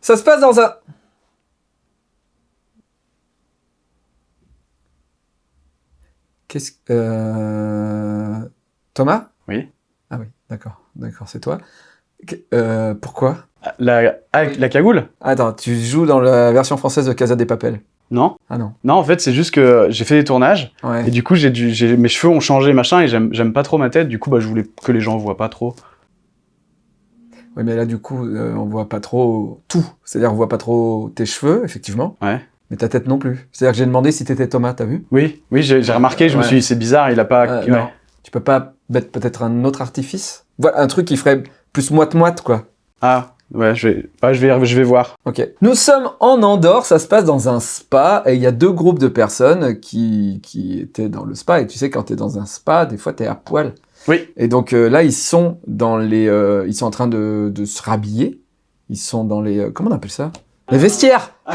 Ça se passe dans un... Qu'est-ce que... Euh... Thomas? Oui. Ah oui, d'accord. D'accord, c'est toi. Euh, pourquoi? La, ah, la cagoule? Attends, tu joues dans la version française de Casa des Papel Non. Ah non. Non, en fait, c'est juste que j'ai fait des tournages Ouais. et du coup, j'ai mes cheveux ont changé, machin, et j'aime j'aime pas trop ma tête. Du coup, bah, je voulais que les gens voient pas trop. Oui, mais là, du coup, euh, on voit pas trop tout. C'est-à-dire, on voit pas trop tes cheveux, effectivement. Ouais. Mais ta tête non plus. C'est-à-dire que j'ai demandé si t'étais Thomas, t'as vu? Oui, oui, j'ai remarqué, je me suis dit, c'est bizarre, il a pas... Euh, ouais. Tu peux pas mettre peut-être un autre artifice? Voilà, un truc qui ferait plus moite-moite, quoi. Ah, ouais, je vais, je vais, je vais voir. Ok. Nous sommes en Andorre, ça se passe dans un spa, et il y a deux groupes de personnes qui, qui étaient dans le spa, et tu sais, quand t'es dans un spa, des fois t'es à poil. Oui. Et donc euh, là, ils sont dans les... euh, ils sont en train de, de se rhabiller. Ils sont dans les... euh, comment on appelle ça? Les vestiaires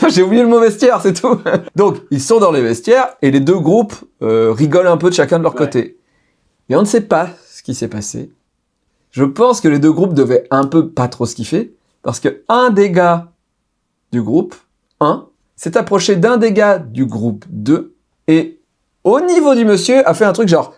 J'ai oublié le mot vestiaire, c'est tout. Donc, ils sont dans les vestiaires et les deux groupes rigolent un peu de chacun de leur Ouais. côté. Et on ne sait pas ce qui s'est passé. Je pense que les deux groupes devaient un peu pas trop se kiffer parce que un des gars du groupe 1 s'est approché d'un des gars du groupe 2 et au niveau du monsieur a fait un truc genre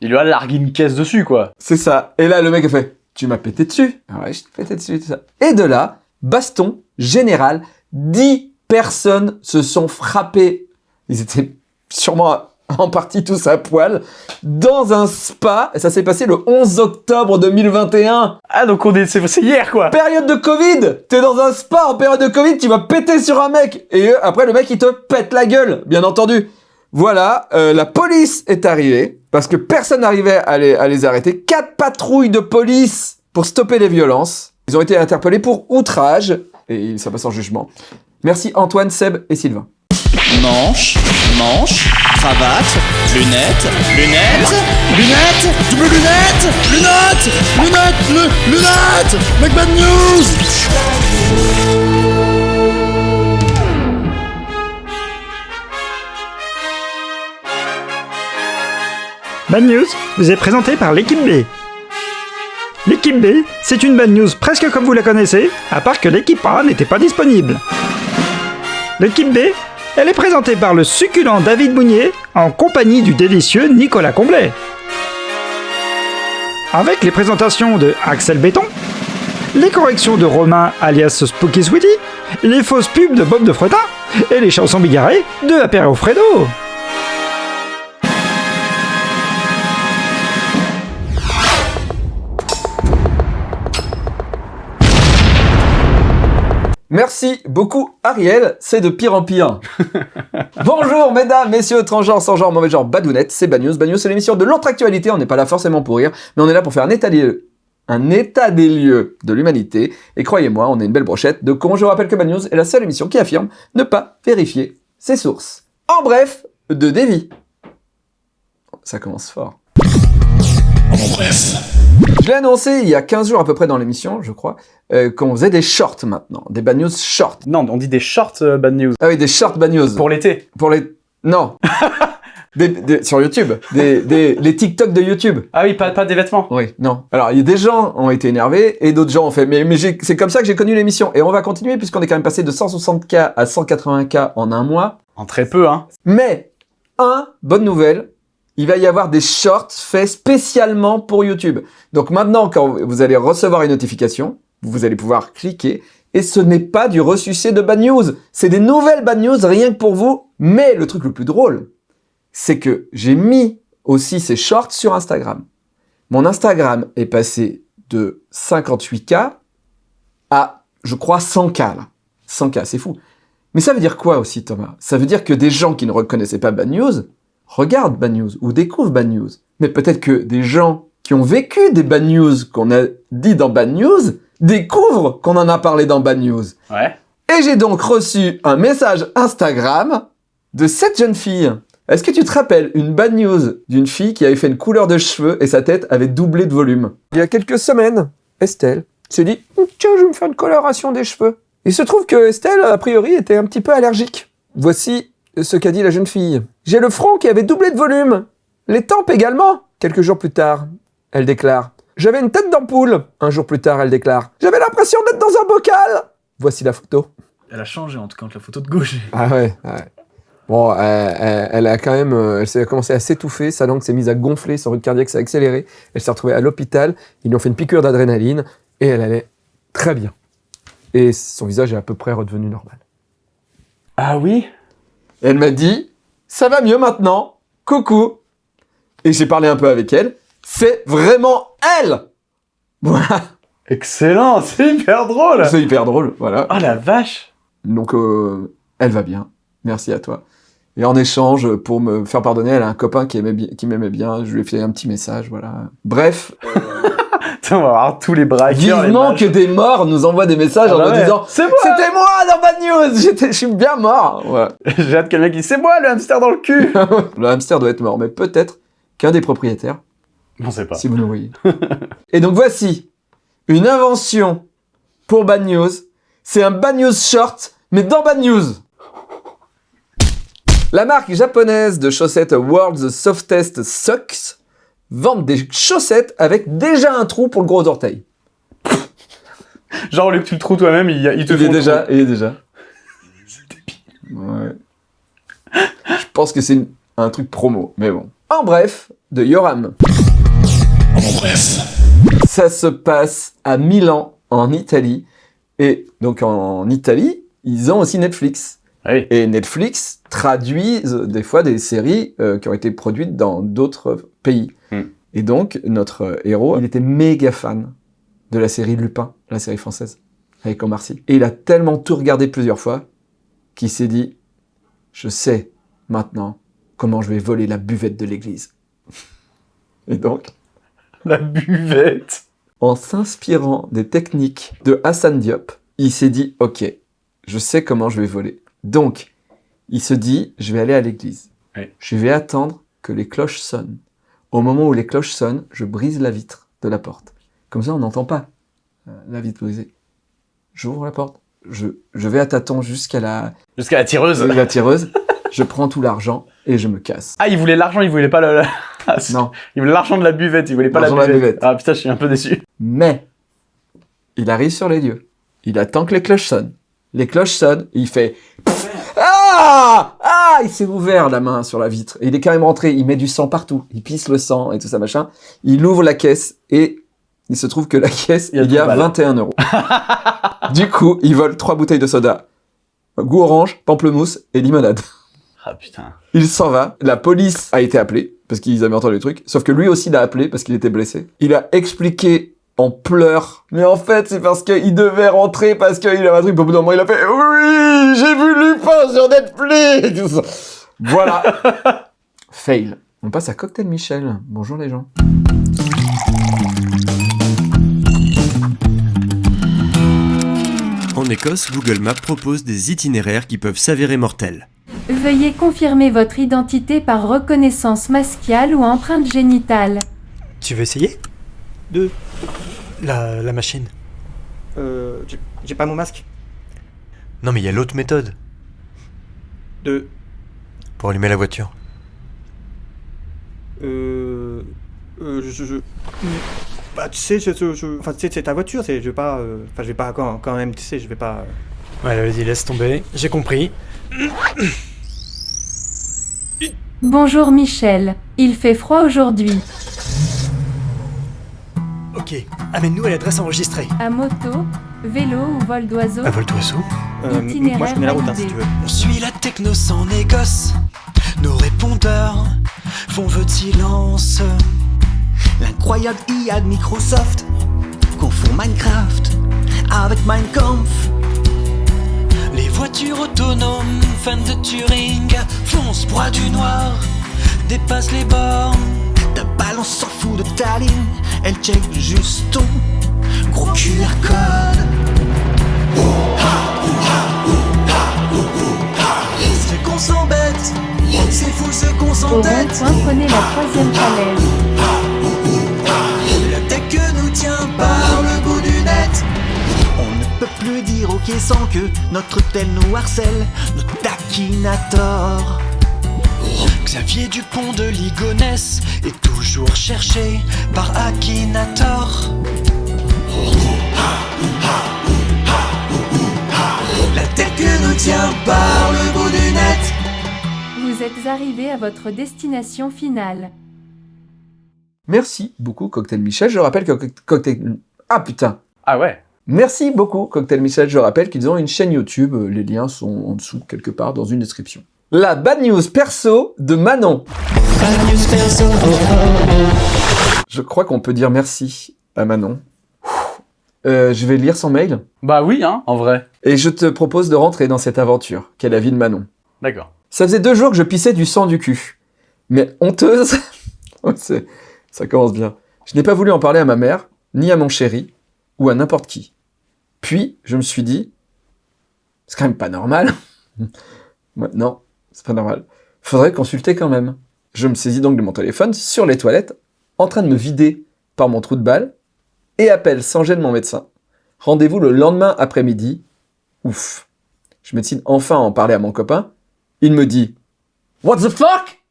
Il lui a largué une caisse dessus, quoi. c'est ça. Et là, le mec a fait Tu m'as pété dessus Ouais, je t'ai pété dessus, tout ça. Et de là, baston général, 10 personnes se sont frappées. Ils étaient sûrement en partie tous à poil dans un spa. Et ça s'est passé le 11 octobre 2021. Ah, donc on est, c'est hier, quoi. Période de Covid T'es dans un spa en période de Covid, tu vas péter sur un mec Et après, le mec, il te pète la gueule, bien entendu. Voilà, euh, la police est arrivée, parce que personne n'arrivait à les, arrêter. Quatre patrouilles de police pour stopper les violences. Ils ont été interpellés pour outrage, et ça passe en jugement. Merci Antoine, Seb et Sylvain. Manche, manche, cravate, lunettes, lunettes, lunettes, double lunettes, lunettes, lunettes, lu- lunettes, Make bad news Bad News vous est présenté par l'équipe B. L'équipe B, c'est une bad news presque comme vous la connaissez, à part que l'équipe A n'était pas disponible. L'équipe B, elle est présentée par le succulent David Mounier en compagnie du délicieux Nicolas Comblet. Avec les présentations de Axel Béton, les corrections de Romain alias Spooky Sweetie, les fausses pubs de Bob de Fretin et les chansons bigarrées de Apéro Fredo. Merci beaucoup Ariel, c'est de pire en pire. Bonjour mesdames, messieurs, transgenres, sans genre, mauvais genre, badounettes, c'est Bad News. Bad News, c'est l'émission de l'autre actualité, on n'est pas là forcément pour rire, mais on est là pour faire un état des lieux, un état des lieux de l'humanité. Et croyez-moi, on est une belle brochette de cons. Je vous rappelle que Bad News est la seule émission qui affirme ne pas vérifier ses sources. En bref, de Davy. Ça commence fort. En bref. Je l'ai annoncé il y a 15 jours à peu près dans l'émission, je crois, euh, qu'on faisait des shorts maintenant, des Bad News shorts. Non, on dit des shorts euh, bad news. Ah oui, des shorts Bad News. Pour l'été. Pour les... Non. Des- des- sur YouTube. Des, des- les TikTok de YouTube. Ah oui, pas, pas des vêtements. Oui, non. Alors, il y a des gens ont été énervés et d'autres gens ont fait, mais, mais c'est comme ça que j'ai connu l'émission. Et on va continuer puisqu'on est quand même passé de 160K à 180K en un mois. En très peu, hein. Mais, un, bonne nouvelle, il va y avoir des shorts faits spécialement pour YouTube. Donc maintenant, quand vous allez recevoir une notification, vous allez pouvoir cliquer. Et ce n'est pas du ressucé de bad news. C'est des nouvelles bad news rien que pour vous. Mais le truc le plus drôle, c'est que j'ai mis aussi ces shorts sur Instagram. Mon Instagram est passé de 58K à, je crois, 100K là. 100K, c'est fou. Mais ça veut dire quoi aussi, Thomas? Ça veut dire que des gens qui ne reconnaissaient pas Bad News regardent Bad News ou découvrent Bad News. Mais peut-être que des gens qui ont vécu des Bad News qu'on a dit dans Bad News découvrent qu'on en a parlé dans Bad News. Ouais. Et j'ai donc reçu un message Instagram de cette jeune fille. Est-ce que tu te rappelles une bad news d'une fille qui avait fait une couleur de cheveux et sa tête avait doublé de volume? Il y a quelques semaines, Estelle s'est dit Tiens, je vais me faire une coloration des cheveux. Il se trouve que Estelle, a priori, était un petit peu allergique. Voici ce qu'a dit la jeune fille. J'ai le front qui avait doublé de volume. Les tempes également. Quelques jours plus tard, elle déclare J'avais une tête d'ampoule. Un jour plus tard, elle déclare J'avais l'impression d'être dans un bocal. Voici la photo. Elle a changé en tout cas entre la photo de gauche. Ah ouais, ouais. Bon, elle, elle- elle a quand même, euh, elle s'est commencé à s'étouffer, sa langue s'est mise à gonfler, son rythme cardiaque s'est accéléré, elle s'est retrouvée à l'hôpital, ils lui ont fait une piqûre d'adrénaline et elle allait très bien. Et son visage est à peu près redevenu normal. Ah oui? Elle m'a dit, ça va mieux maintenant, coucou. Et j'ai parlé un peu avec elle, c'est vraiment elle Voilà, Excellent, c'est hyper drôle c'est hyper drôle, voilà. Ah la vache Donc, euh, elle va bien. Merci à toi. Et en échange, pour me faire pardonner, elle a un copain qui aimait bien, qui m'aimait bien. Je lui ai fait un petit message, voilà. Bref, on va avoir tous les braqueurs, les vivement que des morts nous envoient des messages Ah en bah nous disant C'est moi C'était moi dans Bad News J'étais- Je suis bien mort. J'ai hâte que le mec dise C'est moi le hamster dans le cul Le hamster doit être mort, mais peut-être qu'un des propriétaires, On sait pas. si vous nous voyez. Et donc voici une invention pour Bad News. C'est un Bad News short, mais dans Bad News. La marque japonaise de chaussettes World's Softest Socks vend des chaussettes avec déjà un trou pour le gros orteil. Genre, au lieu que tu le trouves toi-même, il, il te Il est le déjà, trou. il est déjà. Ouais. Je pense que c'est un truc promo, mais bon. En bref, de Yoram. En bref. Ça se passe à Milan, en Italie. Et donc en Italie, ils ont aussi Netflix. Oui. Et Netflix traduit euh, des fois des séries euh, qui ont été produites dans d'autres pays. Et donc, notre euh, héros, il était méga fan de la série Lupin, la série française, avec Omar Sy. Et il a tellement tout regardé plusieurs fois qu'il s'est dit, je sais maintenant comment je vais voler la buvette de l'église. Et donc, La buvette en s'inspirant des techniques de Hassan Diop, il s'est dit Ok, je sais comment je vais voler. Donc, il se dit Je vais aller à l'église. Oui. Je vais attendre que les cloches sonnent. Au moment où les cloches sonnent, je brise la vitre de la porte. Comme ça, on n'entend pas euh, la vitre brisée. J'ouvre la porte. Je, je vais à tâtons jusqu'à la, Jusqu'à la tireuse la tireuse. je prends tout l'argent et je me casse. Ah, il voulait l'argent, il voulait pas le... Non. Il voulait l'argent de la buvette, il voulait pas la buvette. la buvette. Ah putain, je suis un peu déçu. Mais, il arrive sur les lieux. Il attend que les cloches sonnent. Les cloches sonnent, il fait Ah Il s'est ouvert la main sur la vitre. Et il est quand même rentré, il met du sang partout. Il pisse le sang et tout ça machin. Il ouvre la caisse et il se trouve que la caisse, Il y a il y a 12 balles. 21 euros. du coup, il vole trois bouteilles de soda. Goût orange, pamplemousse et limonade. Ah putain. Il s'en va. La police a été appelée parce qu'ils avaient entendu le truc. Sauf que lui aussi l'a appelé parce qu'il était blessé. Il a expliqué en pleurs. Mais en fait, c'est parce qu'il devait rentrer parce qu'il avait un truc. Au bout d'un moment, il a fait Oui, j'ai vu Lupin sur Netflix. Voilà. Fail. On passe à Cocktail Michel. Bonjour les gens. En Écosse, Google Maps propose des itinéraires qui peuvent s'avérer mortels. Veuillez confirmer votre identité par reconnaissance masquiale ou empreinte génitale. Tu veux essayer? De. La, la machine. Euh, j'ai- j'ai pas mon masque. Non mais il y a l'autre méthode De. pour allumer la voiture. Euh. euh, je, je- Bah, tu sais, je, je- je- enfin, tu sais, c'est ta voiture, c'est, je vais pas. euh, Enfin, je vais pas quand, quand même, tu sais, je vais pas. euh, Ouais, vas-y, laisse tomber. J'ai compris. Bonjour Michel. Il fait froid aujourd'hui. Ok, amène-nous à l'adresse enregistrée. À moto, vélo ou vol d'oiseau. À vol d'oiseau euh, Itinéraire moi, je connais la route, hein, si tu veux. On suit la techno sans négoce. Nos répondeurs font vœu de silence. L'incroyable IA de Microsoft confond Minecraft avec Minecraft. Les voitures autonomes, fans de Turing, foncent broie du noir, dépassent les bornes. Ta balance s'en fout de ta ligne, elle check juste ton gros QR code. C'est qu'on s'embête, c'est fou ce qu'on Au s'entête. rond-point, prenez la troisième falaise. La tech nous tient par le bout du net. On ne peut plus dire ok sans que notre tel nous harcèle, notre taquinator. Xavier Dupont de Ligonnès est toujours cherché par Akinator. La tête que nous tient par le bout du net. Vous êtes arrivé à votre destination finale. Merci beaucoup, Cocktail Michel. Je rappelle que Co- Cocktail... Ah putain Ah ouais Merci beaucoup, Cocktail Michel. Je rappelle qu'ils ont une chaîne YouTube. Les liens sont en dessous, quelque part, dans une description. La bad news perso de Manon. Je crois qu'on peut dire merci à Manon. Euh, je vais lire son mail Bah oui, hein, en vrai. et je te propose de rentrer dans cette aventure qu'est la vie de Manon. D'accord. Ça faisait deux jours que je pissais du sang du cul. Mais honteuse, c'est- ça commence bien. Je n'ai pas voulu en parler à ma mère, ni à mon chéri, ou à n'importe qui. Puis, je me suis dit, c'est quand même pas normal. Non, c'est pas normal. Faudrait consulter quand même. Je me saisis donc de mon téléphone sur les toilettes, en train de me vider par mon trou de balle, et appelle sans gêne mon médecin. Rendez-vous le lendemain après-midi. Ouf. Je me décide enfin à en parler à mon copain. Il me dit What the fuck?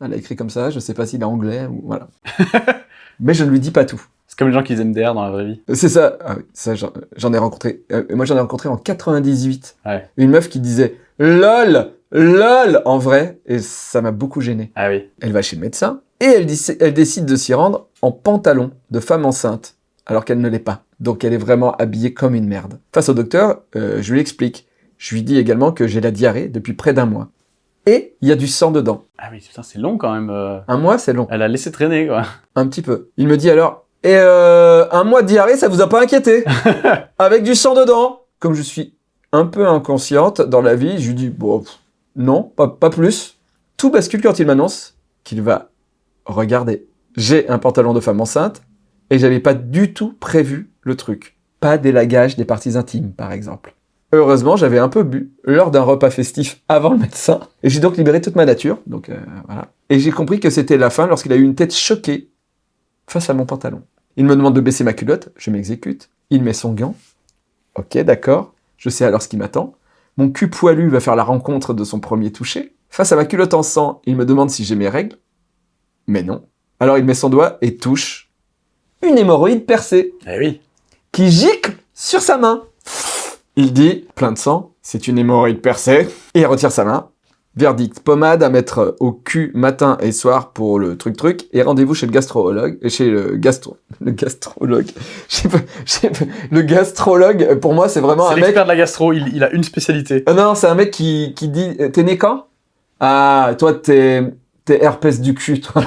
Elle a écrit comme ça, je sais pas s'il est anglais ou voilà. Mais je ne lui dis pas tout. C'est comme les gens qui aiment MDR dans la vraie vie. C'est ça, ah oui, ça j'en j'en ai rencontré. euh, moi j'en ai rencontré en 98. Ouais. Une meuf qui disait LOL, LOL en vrai, et ça m'a beaucoup gêné. Ah oui. Elle va chez le médecin et elle, décide de s'y rendre en pantalon de femme enceinte, alors qu'elle ne l'est pas. Donc elle est vraiment habillée comme une merde. Face au docteur, euh, je lui explique. Je lui dis également que j'ai la diarrhée depuis près d'un mois. Et il y a du sang dedans. Ah oui, putain, c'est long quand même. euh. Un mois, c'est long. Elle a laissé traîner, quoi. Un petit peu. Il me dit alors, et euh, un mois de diarrhée, ça vous a pas inquiété? Avec du sang dedans Comme je suis un peu inconsciente dans la vie, je lui dis, bon, pff, non, pas, plus. Tout bascule quand il m'annonce qu'il va regarder. J'ai un pantalon de femme enceinte et j'avais pas du tout prévu le truc. Pas d'élagage des parties intimes, par exemple. Heureusement, j'avais un peu bu lors d'un repas festif avant le médecin et j'ai donc libéré toute ma nature. Donc euh. Et j'ai compris que c'était la fin lorsqu'il a eu une tête choquée face à mon pantalon. Il me demande de baisser ma culotte, je m'exécute. Il met son gant. Ok, d'accord. Je sais alors ce qui m'attend. Mon cul poilu va faire la rencontre de son premier toucher. Face à ma culotte en sang, il me demande si j'ai mes règles. Mais non. Alors il met son doigt et touche une hémorroïde percée Eh oui. qui gicle sur sa main. Il dit, plein de sang, c'est une hémorroïde percée, et il retire sa main. Verdict, pommade à mettre au cul matin et soir pour le truc-truc, et rendez-vous chez le gastrologue, et chez le gastro... Le gastrologue... Je sais pas, je sais pas, le gastrologue, pour moi, c'est vraiment C'est un mec... l'expert de la gastro, il, il a une spécialité. Ah non, c'est un mec qui, qui dit, euh, t'es né quand? Ah, toi, t'es... T'es herpès du cul, toi.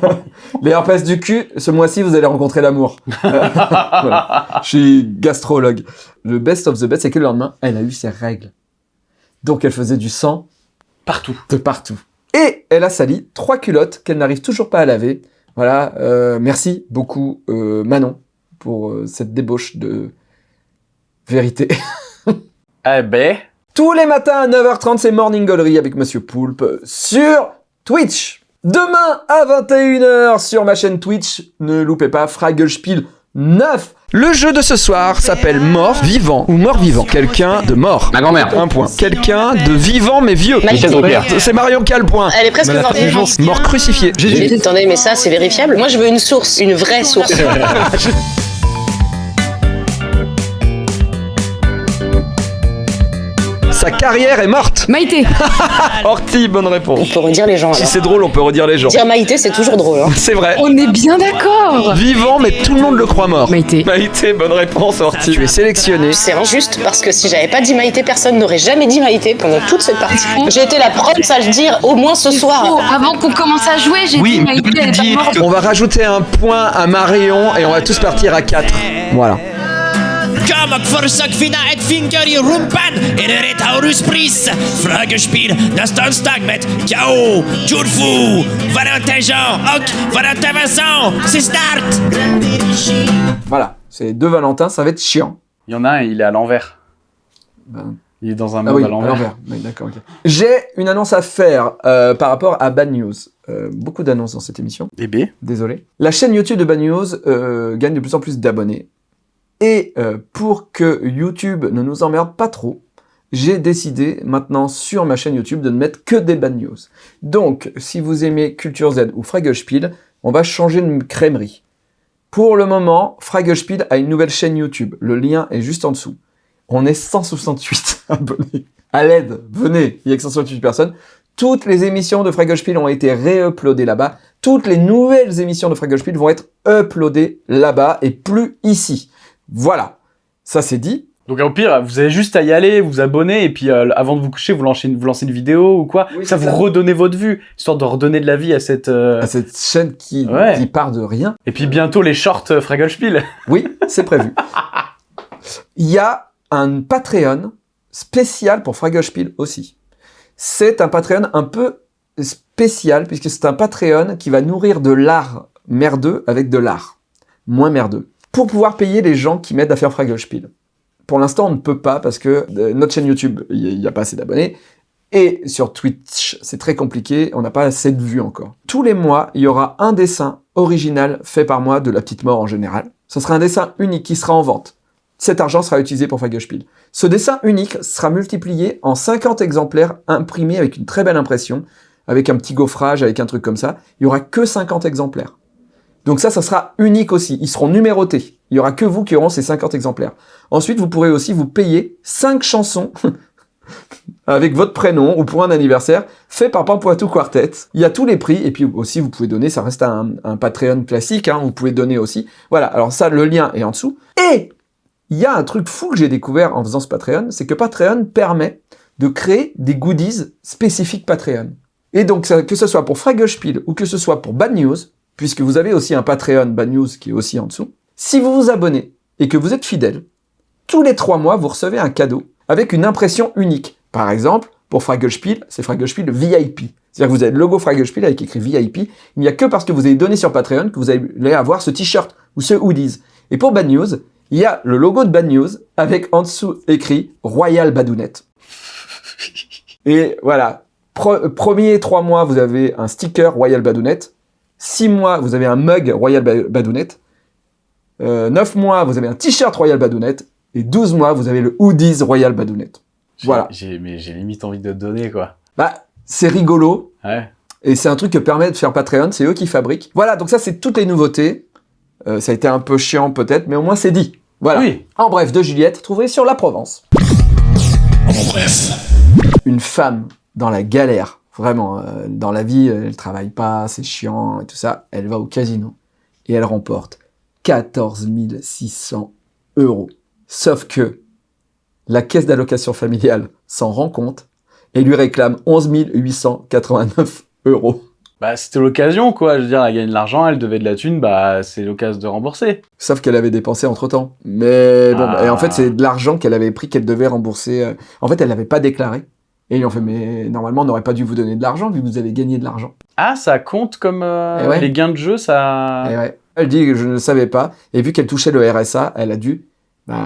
Les herpès du cul, ce mois-ci, vous allez rencontrer l'amour. Voilà. Je suis gastrologue. Le best of the best, c'est que le lendemain, elle a eu ses règles. Donc elle faisait du sang Partout. de partout. Et elle a sali trois culottes qu'elle n'arrive toujours pas à laver. Voilà, euh, merci beaucoup euh, Manon pour euh, cette débauche de vérité. Eh ben. Tous les matins à 9h30, c'est Morning Gallery avec Monsieur Poulpe sur Twitch. Demain à 21h sur ma chaîne Twitch, ne loupez pas Fragelspiel 9. Le jeu de ce soir s'appelle Mort Vivant ou Mort Vivant. Quelqu'un de mort. Ma grand-mère. Un point. Quelqu'un de vivant mais vieux. Michel Drucker. C'est Marion qui a le point. Elle est presque morte. Mort crucifié. Attendez, mais ça, c'est vérifiable. Moi, je veux une source, une vraie source. Sa carrière est morte. Maïté Horty, bonne réponse. On peut redire les gens. Si alors. c'est drôle, on peut redire les gens. Dire Maïté, c'est toujours drôle. hein. C'est vrai. On est bien d'accord Vivant, mais tout le monde le croit mort. Maïté. Maïté, bonne réponse, Horty. Tu es sélectionné. C'est injuste parce que si j'avais pas dit Maïté, personne n'aurait jamais dit Maïté pendant toute cette partie. J'ai été la première à le dire au moins ce Oh, soir. avant qu'on commence à jouer, j'ai Oui, dit Maïté, elle est pas morte. On va rajouter un point à Marion et on va tous partir à 4. Voilà. Kamak Forsak Fina et Finkeri Rumpan et le Taurus Pris. Fragespiel, Nastan Stagmet, K.O., Jurfu, Valentin Jean, Hoc, Valentin Vincent, c'est start! Voilà. C'est deux Valentins, ça va être chiant. Il y en a un, il est à l'envers. Ben, Il est dans un Ah monde oui, à l'envers. Oui, d'accord. J'ai une annonce à faire euh, par rapport à Bad News. Euh, beaucoup d'annonces dans cette émission. Et B. Désolé. La chaîne YouTube de Bad News euh, gagne de plus en plus d'abonnés. Et euh, pour que YouTube ne nous emmerde pas trop, j'ai décidé maintenant sur ma chaîne YouTube de ne mettre que des bad news. Donc, si vous aimez Culture Z ou Fragelspiel, on va changer de crèmerie. Pour le moment, Fragelspiel a une nouvelle chaîne YouTube. Le lien est juste en dessous. On est 168 abonnés. À l'aide, venez, il y a que 168 personnes. Toutes les émissions de Fragelspiel ont été réuploadées là-bas. Toutes les nouvelles émissions de Fragelspiel vont être uploadées là-bas et plus ici. Voilà, ça c'est dit. Donc au pire, vous avez juste à y aller, vous abonner, et puis euh, avant de vous coucher, vous lancez une, vous lancez une vidéo ou quoi. Oui, ça vous ça. redonnez votre vue, histoire de redonner de la vie à cette... euh, À cette chaîne qui, Ouais. qui part de rien. Et puis bientôt les shorts euh, Fragelspiel. Oui, c'est prévu. Il y a un Patreon spécial pour Fragelspiel aussi. C'est un Patreon un peu spécial puisque c'est un Patreon qui va nourrir de l'art merdeux avec de l'art moins merdeux pour pouvoir payer les gens qui m'aident à faire Fragelspiel. Pour l'instant, on ne peut pas parce que euh, notre chaîne YouTube, il n'y a pas assez d'abonnés. Et sur Twitch, c'est très compliqué, on n'a pas assez de vues encore. Tous les mois, il y aura un dessin original fait par moi de la petite mort en général. Ce sera un dessin unique qui sera en vente. Cet argent sera utilisé pour Fagelspiel. Ce dessin unique sera multiplié en 50 exemplaires imprimés avec une très belle impression, avec un petit gaufrage, avec un truc comme ça. Il y aura que 50 exemplaires. Donc ça, ça sera unique aussi. Ils seront numérotés. Il y aura que vous qui auront ces 50 exemplaires. Ensuite, vous pourrez aussi vous payer 5 chansons avec votre prénom ou pour un anniversaire fait par Pampoitou Quartet. Il y a tous les prix et puis aussi vous pouvez donner, ça reste un, Patreon classique, hein, vous pouvez donner aussi. Voilà, alors ça, le lien est en dessous. Et il y a un truc fou que j'ai découvert en faisant ce Patreon, c'est que Patreon permet de créer des goodies spécifiques Patreon. Et donc, que ce soit pour Fragelspiel ou que ce soit pour Bad News, puisque vous avez aussi un Patreon Bad News qui est aussi en dessous, si vous vous abonnez et que vous êtes fidèle, tous les trois mois, vous recevez un cadeau avec une impression unique. Par exemple, pour Fragelspiel, c'est Fragelspiel VIP. C'est-à-dire que vous avez le logo Fragelspiel avec écrit VIP. Il n'y a que parce que vous avez donné sur Patreon que vous allez avoir ce t-shirt ou ce hoodies. Et pour Bad News, il y a le logo de Bad News avec en dessous écrit Royal Badounette. Et voilà, premier trois mois, vous avez un sticker Royal Badounette. Six mois, vous avez un mug Royal Ba- Badounette. Euh, 9 mois, vous avez un t-shirt Royal Badounette. Et 12 mois, vous avez le hoodies Royal Badounette. J'ai- Voilà. J'ai, mais j'ai limite envie de te donner, quoi. Bah, c'est rigolo. Ouais. Et c'est un truc que permet de faire Patreon, c'est eux qui fabriquent. Voilà, donc ça, c'est toutes les nouveautés. Euh, ça a été un peu chiant peut-être, mais au moins c'est dit. Voilà. Oui. En bref, de Juliette, trouvé sur la Provence. En bref. Une femme dans la galère, vraiment, euh, dans la vie, elle travaille pas, c'est chiant et tout ça. Elle va au casino et elle remporte 14 600 euros. Sauf que la caisse d'allocation familiale s'en rend compte et lui réclame 11 889 euros. Bah, c'était l'occasion, quoi. Je veux dire, elle gagne de l'argent, elle devait de la thune, bah, c'est l'occasion de rembourser. Sauf qu'elle avait dépensé entre temps. Mais bon, Ah. et en fait, c'est de l'argent qu'elle avait pris qu'elle devait rembourser. euh. En fait, elle l'avait pas déclaré. Et ils ont fait, mais normalement, on n'aurait pas dû vous donner de l'argent vu que vous avez gagné de l'argent. Ah, ça compte comme euh, Eh ouais. les gains de jeu, ça. Et ouais. Elle dit que je ne savais pas. Et vu qu'elle touchait le RSA, elle a dû bah,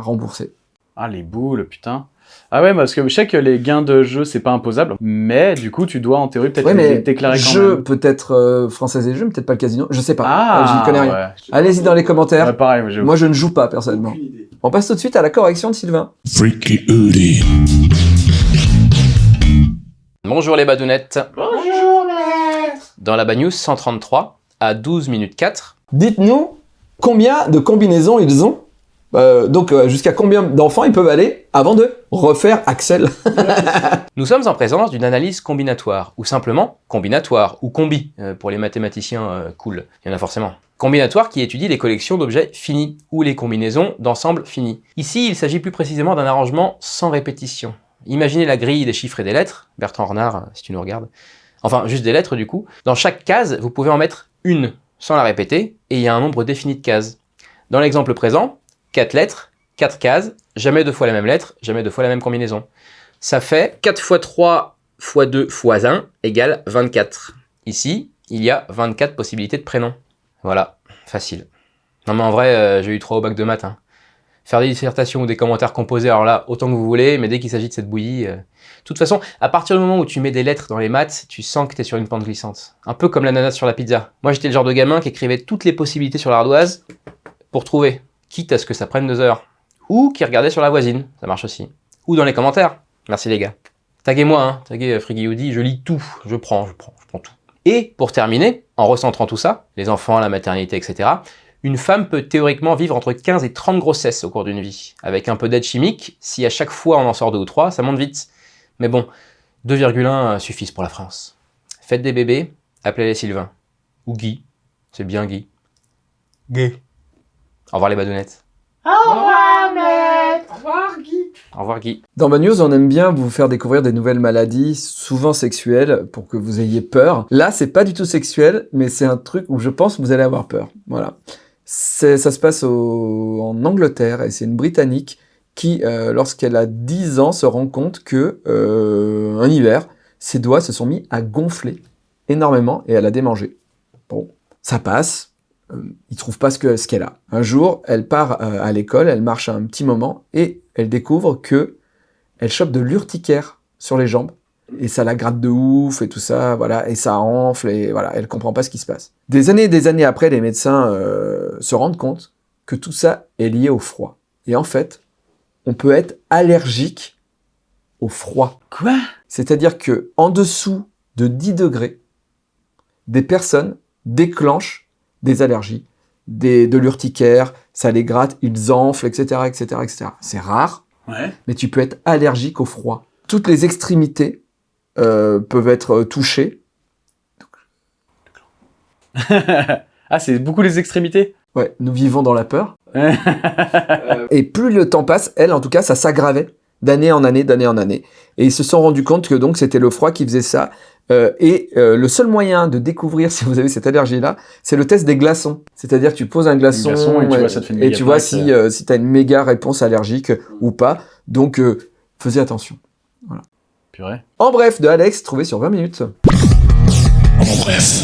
rembourser. Ah, les boules, putain. Ah ouais, parce que je sais que les gains de jeu, c'est pas imposable. Mais du coup, tu dois en théorie peut-être Ouais, les déclarer quand jeu, même. peut-être euh, française et jeux, mais peut-être pas le casino. Je sais pas. Ah, J'y connais rien. ouais. Allez-y dans les commentaires. Ouais, pareil, moi, je ne joue pas personnellement. On passe tout de suite à la correction de Sylvain. Freaky Hoodie. Bonjour les badounettes. Bonjour Dans la Bad News 133, à 12 minutes 4, Dites-nous combien de combinaisons ils ont. Euh, donc euh, jusqu'à combien d'enfants ils peuvent aller avant de refaire Axel. nous sommes en présence d'une analyse combinatoire, ou simplement combinatoire, ou combi, euh, pour les mathématiciens euh, cool, il y en a forcément. Combinatoire qui étudie les collections d'objets finis, ou les combinaisons d'ensembles finis. Ici, il s'agit plus précisément d'un arrangement sans répétition. Imaginez la grille des chiffres et des lettres, Bertrand Renard, euh, si tu nous regardes. Enfin, juste des lettres du coup. Dans chaque case, vous pouvez en mettre une, sans la répéter, et il y a un nombre défini de cases. Dans l'exemple présent, 4 lettres, 4 cases, jamais deux fois la même lettre, jamais deux fois la même combinaison. Ça fait 4 x 3 x 2 x 1 égale 24. Ici, il y a 24 possibilités de prénoms. Voilà, facile. Non mais en vrai, euh, j'ai eu 3 au bac de maths. hein. Faire des dissertations ou des commentaires composés, alors là, autant que vous voulez, mais dès qu'il s'agit de cette bouillie... euh, De toute façon, à partir du moment où tu mets des lettres dans les maths, tu sens que tu es sur une pente glissante. Un peu comme l'ananas sur la pizza. Moi, j'étais le genre de gamin qui écrivait toutes les possibilités sur l'ardoise pour trouver, quitte à ce que ça prenne deux heures. Ou qui regardait sur la voisine, ça marche aussi. ou dans les commentaires. Merci les gars. Taguez-moi, hein, taguez euh, Friggy Woody, je lis tout, je prends, je prends, je prends tout. Et pour terminer, en recentrant tout ça, les enfants, la maternité, etc., une femme peut théoriquement vivre entre 15 et 30 grossesses au cours d'une vie. Avec un peu d'aide chimique, si à chaque fois on en sort deux ou trois, ça monte vite. Mais bon, 2,1 suffisent pour la France. Faites des bébés, appelez-les Sylvain. Ou Guy, c'est bien Guy. Guy. Au revoir les badounettes. Au revoir, maître. Au revoir, Guy. Au revoir Guy. Dans ma news, on aime bien vous faire découvrir des nouvelles maladies, souvent sexuelles, pour que vous ayez peur. Là, c'est pas du tout sexuel, mais c'est un truc où je pense que vous allez avoir peur. Voilà. Ça se passe en Angleterre, et c'est une Britannique qui, euh, lorsqu'elle a 10 ans, se rend compte que, euh, hiver, ses doigts se sont mis à gonfler énormément, et elle a démangé. Bon, ça passe. Euh, il trouve pas ce qu'elle a. Un jour, elle part euh, à l'école, elle marche un petit moment et elle découvre que elle chope de l'urticaire sur les jambes et ça la gratte de ouf et tout ça, voilà, et ça enfle et voilà, elle comprend pas ce qui se passe. Des années et des années après, les médecins euh, se rendent compte que tout ça est lié au froid. Et en fait, on peut être allergique au froid. Quoi? C'est-à-dire que en dessous de 10 degrés, des personnes déclenchent des allergies, des, de l'urticaire, ça les gratte, ils enflent, etc., etc., etc. C'est rare, Ouais. mais tu peux être allergique au froid. Toutes les extrémités euh, peuvent être euh, touchées. ah, c'est beaucoup les extrémités? Ouais, nous vivons dans la peur. Ouais. Et plus le temps passe, elle, en tout cas, ça s'aggravait d'année en année, d'année en année. Et ils se sont rendus compte que donc c'était le froid qui faisait ça. Euh, et euh, le seul moyen de découvrir si vous avez cette allergie-là, c'est le test des glaçons. C'est-à-dire que tu poses un glaçon, glaçon et tu vois, ça te fait une et méga tu vois plaque, si, euh, si tu as une méga réponse allergique ou pas. Donc, euh, faisez attention. Voilà. Purée. En bref, de Alex, trouvé sur 20 minutes. En bref.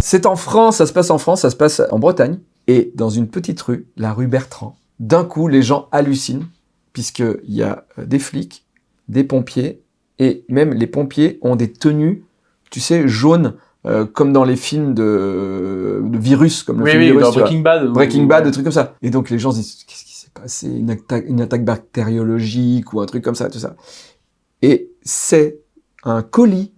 C'est en France, ça se passe en France, ça se passe en Bretagne. Et dans une petite rue, la rue Bertrand, d'un coup, les gens hallucinent, puisqu'il y a euh, des flics, des pompiers, et même les pompiers ont des tenues, tu sais, jaunes, euh, comme dans les films de, de virus, comme le Oui, film oui, Virus, dans tu vois. Breaking Bad, ou- Breaking Bad, des trucs comme ça. Et donc les gens se disent, qu'est-ce qui s'est passé? Une attaque, une attaque bactériologique ou un truc comme ça, tout ça. Et c'est un colis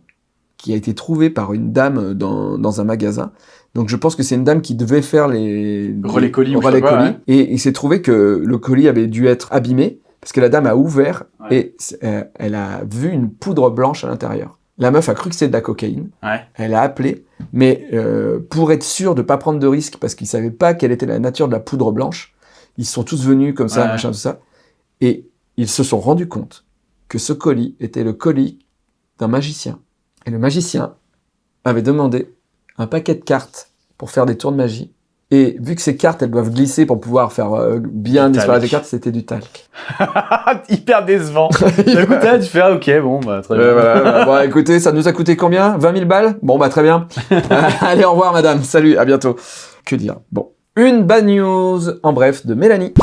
qui a été trouvé par une dame dans, dans un magasin. Donc je pense que c'est une dame qui devait faire les Relais colis relais pas, colis. ouais. Et il s'est trouvé que le colis avait dû être abîmé parce que la dame a ouvert Ouais. et euh, elle a vu une poudre blanche à l'intérieur. La meuf a cru que c'était de la cocaïne. Ouais. Elle a appelé, mais euh, pour être sûr de pas prendre de risques parce qu'ils savaient pas quelle était la nature de la poudre blanche, ils sont tous venus comme ça, machin, tout ça, et ils se sont rendus compte que ce colis était le colis d'un magicien. Et le magicien avait demandé un paquet de cartes pour faire des tours de magie. Et vu que ces cartes, elles doivent glisser pour pouvoir faire euh, bien Du disparaître les cartes, c'était du talc. Hyper décevant. Coup, t'as- tu fais, ah, ok, bon, bah, très bien. voilà, voilà. Bon, écoutez, ça nous a coûté combien? 20 000 balles? Bon, bah très bien. Allez, au revoir, madame. Salut, à bientôt. Que dire? Bon. Une bad news, en bref, de Mélanie.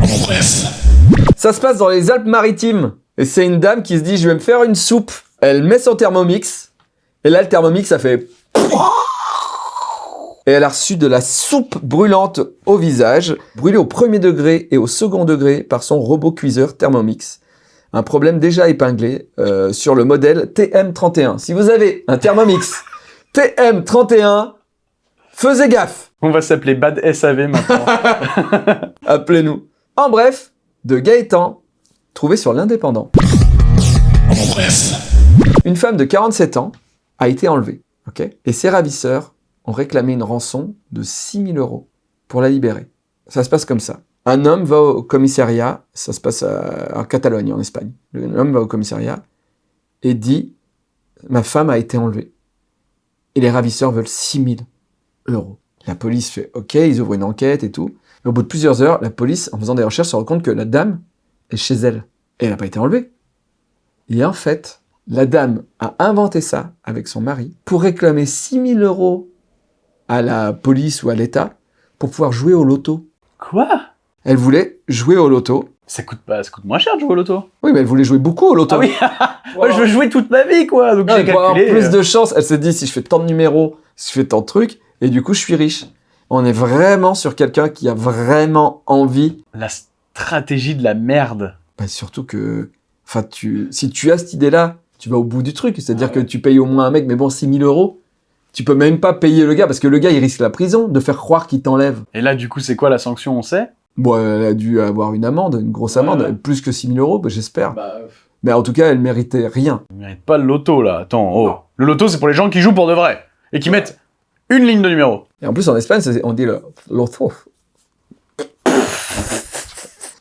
En bref. Ça se passe dans les Alpes-Maritimes. Et c'est une dame qui se dit, je vais me faire une soupe. Elle met son thermomix. Et là, le thermomix, ça fait... Et elle a reçu de la soupe brûlante au visage, brûlée au premier degré et au second degré par son robot cuiseur Thermomix. Un problème déjà épinglé euh, sur le modèle TM31. Si vous avez un Thermomix TM31, faisez gaffe On va s'appeler Bad SAV maintenant. Appelez-nous. En bref, de Gaëtan, trouvé sur l'Indépendant. Une femme de 47 ans a été enlevée, ok? Et ses ravisseurs ont réclamé une rançon de 6000 euros pour la libérer. Ça se passe comme ça. Un homme va au commissariat, ça se passe à- en Catalogne, en Espagne. L'homme va au commissariat et dit Ma femme a été enlevée. Et les ravisseurs veulent 6000 euros. La police fait OK, ils ouvrent une enquête et tout. Et au bout de plusieurs heures, la police, en faisant des recherches, se rend compte que la dame est chez elle. Et elle n'a pas été enlevée. Et en fait, la dame a inventé ça avec son mari pour réclamer 6000 euros à la police ou à l'État pour pouvoir jouer au loto. Quoi? Elle voulait jouer au loto. Ça coûte pas, ça coûte moins cher de jouer au loto. Oui, mais elle voulait jouer beaucoup au loto. Ah oui je veux jouer toute ma vie, quoi. Donc j'ai pour avoir calculé. plus euh, de chance, elle s'est dit si je fais tant de numéros, si je fais tant de trucs, et du coup je suis riche. On est vraiment sur quelqu'un qui a vraiment envie. La stratégie de la merde. Bah, surtout que, enfin, tu, si tu as cette idée-là, tu vas au bout du truc. C'est-à-dire que tu payes au moins un mec, mais bon, 6000 euros, tu peux même pas payer le gars parce que le gars, il risque la prison de faire croire qu'il t'enlève. Et là, du coup, c'est quoi la sanction, on sait? Bon, elle a dû avoir une amende, une grosse amende, ouais. plus que 6000 euros, bah, j'espère. Bah, Mais en tout cas, elle méritait rien. on mérite pas le loto, là. Attends, oh. Le loto, c'est pour les gens qui jouent pour de vrai. Et qui mettent une ligne de numéro. Et en plus, en Espagne, c'est- on dit le.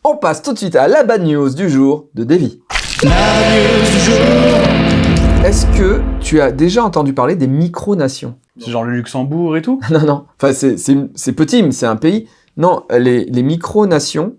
On passe tout de suite à la bad news du jour de Davy. Est-ce que tu as déjà entendu parler des micronations? C'est genre le Luxembourg et tout? Non, non. Enfin, c'est- petit, mais c'est un pays. Non, les, les micronations,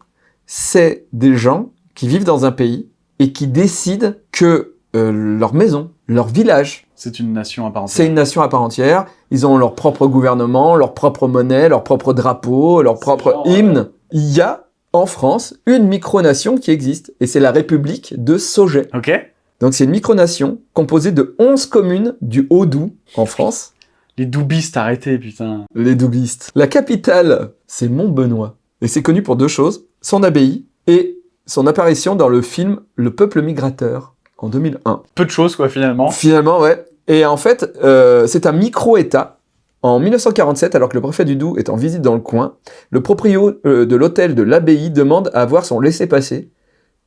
c'est des gens qui vivent dans un pays et qui décident que euh, leur maison, leur village, C'est une nation à part entière. c'est une nation à part entière. Ils ont leur propre gouvernement, leur propre monnaie, leur propre drapeau, leur propre genre, euh, hymne. Il y a en France une micronation qui existe et c'est la République de Sauget. Ok Donc c'est une micronation composée de 11 communes du Haut-Doubs en France. Les doubistes, arrêtez, putain. Les doubistes. La capitale, c'est Montbenoît. Et c'est connu pour deux choses, son abbaye et son apparition dans le film Le Peuple Migrateur en 2001. Peu de choses, quoi, finalement. Finalement, ouais. Et en fait, euh, c'est un micro-État. En 1947, alors que le préfet du Doubs est en visite dans le coin, le proprio euh, de l'hôtel de l'abbaye demande à avoir son laissez-passer,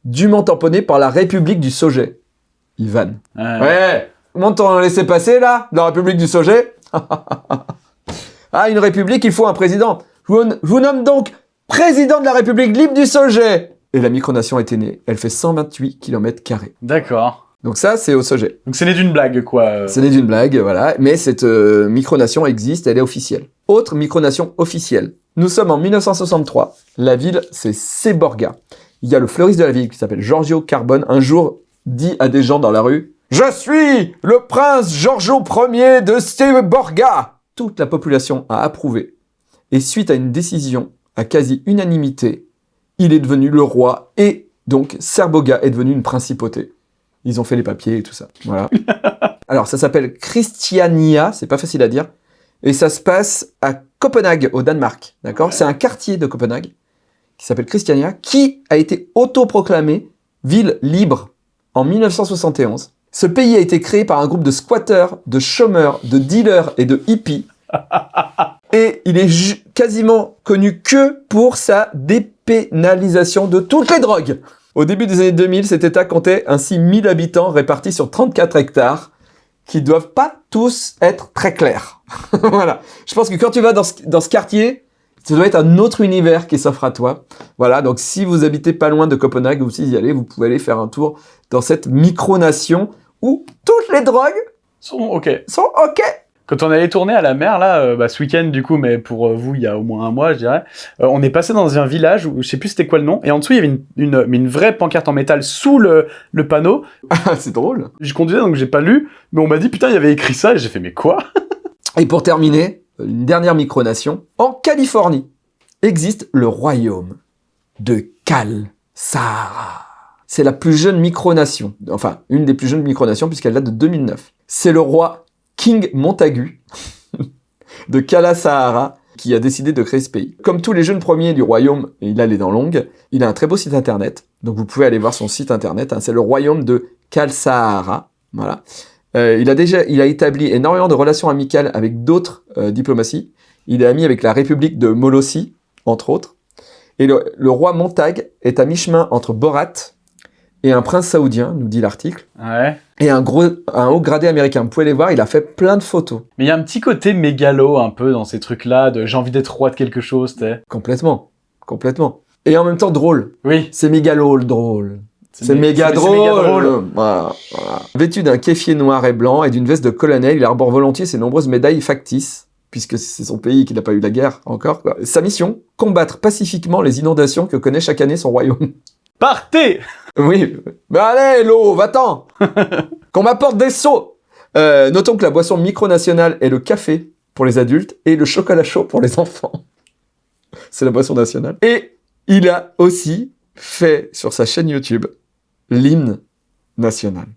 dûment tamponné par la République du Sauget. Ivan. Ouais. Ouais Monte ton laissez-passer, là, dans la République du Sauget Ah, une République, il faut un président. Je vous, je vous nomme donc président de la République libre du Sauget Et la micronation était née. Elle fait 128 km carrés. D'accord. Donc ça, c'est au Sauget. Donc c'est né d'une blague, quoi. euh. Ce n'est d'une blague, voilà. Mais cette euh, micronation existe, elle est officielle. Autre micronation officielle. Nous sommes en 1963. La ville, c'est Séborga. Il y a le fleuriste de la ville qui s'appelle Giorgio Carbone. Un jour, dit à des gens dans la rue Je suis le prince Giorgio Ier de Séborga Toute la population a approuvé. Et suite à une décision à quasi-unanimité, il est devenu le roi et donc Serboga est devenu une principauté. Ils ont fait les papiers et tout ça. Voilà. Alors, ça s'appelle Christiania, c'est pas facile à dire. Et ça se passe à Copenhague, au Danemark. D'accord? C'est un quartier de Copenhague qui s'appelle Christiania, qui a été autoproclamé ville libre en 1971. Ce pays a été créé par un groupe de squatteurs, de chômeurs, de dealers et de hippies. Et il est quasiment connu que pour sa dépénalisation de toutes les drogues. Au début des années 2000, cet État comptait ainsi 1000 habitants répartis sur 34 hectares qui doivent pas tous être très clairs. voilà. Je pense que quand tu vas dans ce, dans ce quartier, ça doit être un autre univers qui s'offre à toi. Voilà. Donc, si vous habitez pas loin de Copenhague ou si vous y allez, vous pouvez aller faire un tour dans cette micronation où toutes les drogues Sont ok. sont OK. Quand on allait tourner à la mer, là, euh, bah, ce week-end, du coup, mais pour euh, vous, il y a au moins un mois, je dirais, euh, on est passé dans un village où je sais plus c'était quoi le nom, et en dessous, il y avait une, une, vraie pancarte en métal sous le, le panneau. Ah, c'est drôle. Je conduisais, donc j'ai pas lu, mais on m'a dit, putain, il y avait écrit ça, et j'ai fait, mais quoi? Et pour terminer, une dernière micronation. En Californie existe le royaume de Cal Sahara. C'est la plus jeune micronation. Enfin, une des plus jeunes micronations puisqu'elle date de 2009. C'est le roi King Montagu de Kala Sahara qui a décidé de créer ce pays. Comme tous les jeunes premiers du royaume, il a les dents longues, il a un très beau site internet. Donc vous pouvez aller voir son site internet. hein. c'est le royaume de Kal Sahara. Voilà. Euh, il a déjà, il a établi énormément de relations amicales avec d'autres euh, diplomaties. Il est ami avec la République de Molossie, entre autres. Et le, le roi Montag est à mi-chemin entre Borat et un prince saoudien, nous dit l'article, Ouais. et un gros, un haut gradé américain. Vous pouvez les voir, il a fait plein de photos. Mais il y a un petit côté mégalo, un peu, dans ces trucs-là, de j'ai envie d'être roi de quelque chose, t'es. Complètement, complètement. Et en même temps drôle. Oui. C'est mégalo drôle. C'est mé- méga drôle. méga drôle. Voilà, voilà. Vêtu d'un kéfier noir et blanc et d'une veste de colonel, il arbore volontiers ses nombreuses médailles factices, puisque c'est son pays qui n'a pas eu la guerre encore. quoi. Sa mission, combattre pacifiquement les inondations que connaît chaque année son royaume. Partez Oui. Mais allez, l'eau, va-t'en Qu'on m'apporte des seaux Euh, Notons que la boisson micronationale est le café pour les adultes et le chocolat chaud pour les enfants. C'est la boisson nationale. Et il a aussi fait sur sa chaîne YouTube l'hymne national.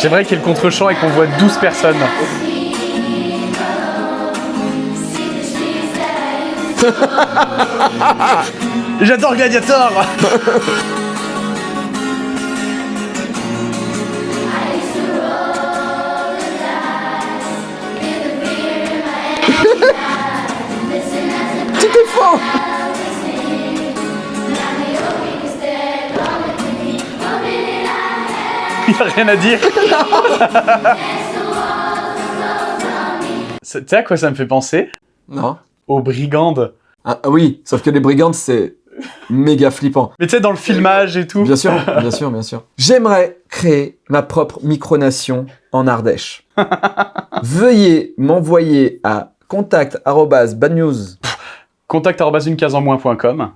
J'aimerais qu'il y ait le contre-champ et qu'on voit 12 personnes. J'adore Gladiator Tout est faux rien à dire. Tu sais à quoi ça me fait penser? Non. Aux brigandes. Ah ah oui, sauf que les brigandes, c'est méga flippant. Mais tu sais, dans le filmage et tout. Bien sûr, bien sûr, bien sûr. J'aimerais créer ma propre micronation en Ardèche. Veuillez m'envoyer à contact@badnews. Contact une case en moins.com.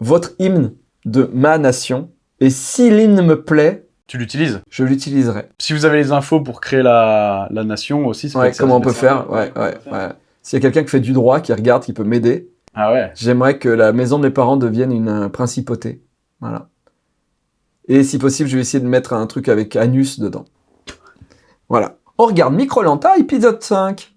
votre hymne de ma nation. Et si l'hymne me plaît, Tu l'utilises je l'utiliserai. Si vous avez les infos pour créer la, la nation aussi, ça peut Ouais, être comment on ça peut faire Ouais, ouais, ouais. S'il y a quelqu'un qui fait du droit, qui regarde, qui peut m'aider. Ah ouais. j'aimerais que la maison de mes parents devienne une euh, principauté. Voilà. Et si possible, je vais essayer de mettre un truc avec anus dedans. Voilà. On regarde Microlanta, épisode 5.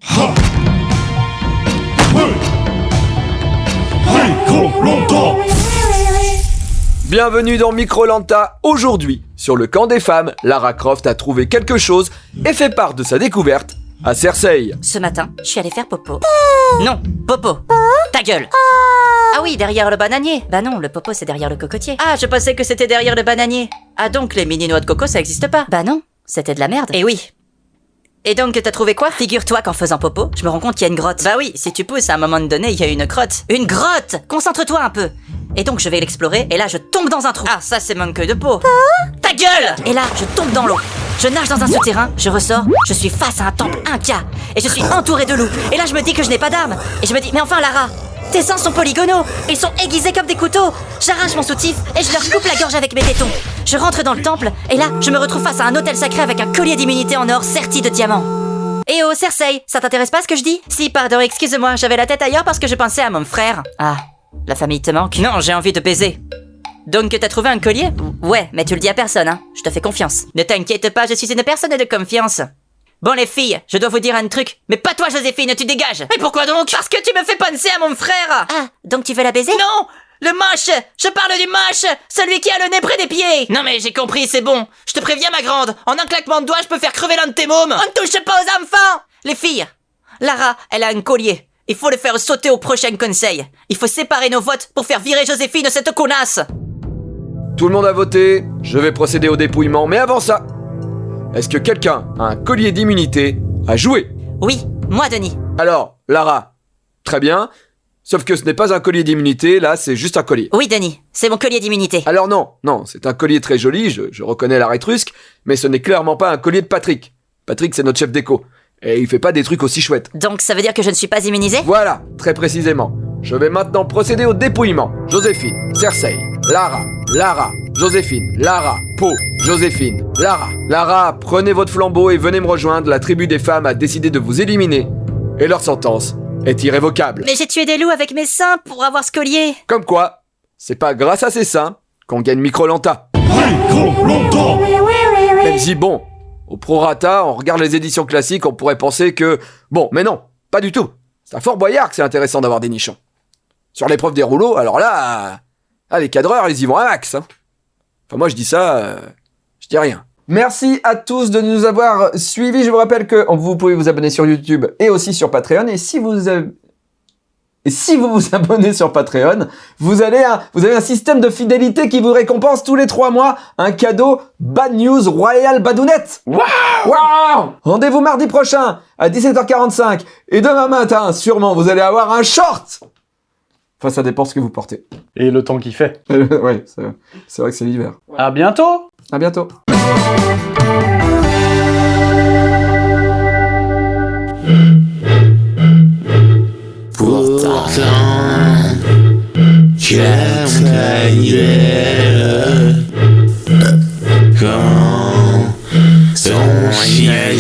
Bienvenue dans Microlanta. Aujourd'hui, sur le camp des femmes, Lara Croft a trouvé quelque chose et fait part de sa découverte à Cersei. Ce matin, je suis allée faire popo. Non, popo. Ta gueule. Ah oui, derrière le bananier. Bah non, le popo c'est derrière le cocotier. Ah, je pensais que c'était derrière le bananier. Ah donc les mini noix de coco ça existe pas. Bah non, c'était de la merde. Et oui. Et donc t'as trouvé quoi? Figure-toi qu'en faisant popo, je me rends compte qu'il y a une grotte. Bah oui, si tu pousses à un moment donné, il y a une grotte. Une grotte Concentre-toi un peu. Et donc je vais l'explorer et là je tombe dans un trou. Ah ça c'est manque de peau. Ta gueule Et là je tombe dans l'eau. Je nage dans un souterrain, je ressors, je suis face à un temple inca et je suis entouré de loups. Et là je me dis que je n'ai pas d'armes. Et je me dis mais enfin Lara, tes seins sont polygonaux, ils sont aiguisés comme des couteaux. J'arrache mon soutif et je leur coupe la gorge avec mes tétons. Je rentre dans le temple et là je me retrouve face à un hôtel sacré avec un collier d'immunité en or serti de diamants. Eh oh, Cersei, ça t'intéresse pas ce que je dis? Si, pardon, excuse-moi, j'avais la tête ailleurs parce que je pensais à mon frère. Ah, la famille te manque? Non, j'ai envie de baiser. Donc t'as trouvé un collier? Ouais, mais tu le dis à personne, hein. Je te fais confiance. Ne t'inquiète pas, je suis une personne de confiance. Bon les filles, je dois vous dire un truc, mais pas toi Joséphine, tu dégages. Mais pourquoi donc? Parce que tu me fais penser à mon frère. Ah, donc tu veux la baiser? Non Le moche Je parle du moche Celui qui a le nez près des pieds. Non mais j'ai compris, c'est bon. Je te préviens ma grande, en un claquement de doigts, je peux faire crever l'un de tes mômes On ne touche pas aux enfants. Les filles Lara, elle a un collier. Il faut le faire sauter au prochain conseil. Il faut séparer nos votes pour faire virer Joséphine cette connasse. Tout le monde a voté, je vais procéder au dépouillement, mais avant ça, est-ce que quelqu'un a un collier d'immunité à jouer? Oui, moi Denis. Alors, Lara, très bien, sauf que ce n'est pas un collier d'immunité, là c'est juste un collier. Oui Denis, c'est mon collier d'immunité. Alors non, non, c'est un collier très joli, je, je reconnais la rétrusque, mais ce n'est clairement pas un collier de Patrick. Patrick c'est notre chef d'écho, et il fait pas des trucs aussi chouettes. Donc ça veut dire que je ne suis pas immunisé? Voilà, très précisément. Je vais maintenant procéder au dépouillement. Joséphine, Cersei, Lara, Lara, Joséphine, Lara, Po, Joséphine, Lara. Lara, prenez votre flambeau et venez me rejoindre. La tribu des femmes a décidé de vous éliminer. Et leur sentence est irrévocable. Mais j'ai tué des loups avec mes seins pour avoir ce collier. Comme quoi, c'est pas grâce à ces seins qu'on gagne Microlanta. Même si bon, au prorata, on regarde les éditions classiques, on pourrait penser que... Bon, mais non, pas du tout. C'est à Fort Boyard que c'est intéressant d'avoir des nichons. Sur l'épreuve des rouleaux, alors là... Ah, les cadreurs, ils y vont à max. hein. Enfin, moi, je dis ça, euh, je dis rien. Merci à tous de nous avoir suivis. Je vous rappelle que vous pouvez vous abonner sur YouTube et aussi sur Patreon. Et si vous. Et si vous vous abonnez sur Patreon, vous, allez un- vous avez un système de fidélité qui vous récompense tous les trois mois un cadeau Bad News Royal Badounette. Waouh Waouh Rendez-vous mardi prochain à 17h45 et demain matin, sûrement, vous allez avoir un short. Enfin, ça dépend ce que vous portez. Et le temps qu'il fait. ouais, c'est c'est vrai que c'est l'hiver. À bientôt À bientôt. Pourtant, quand son chien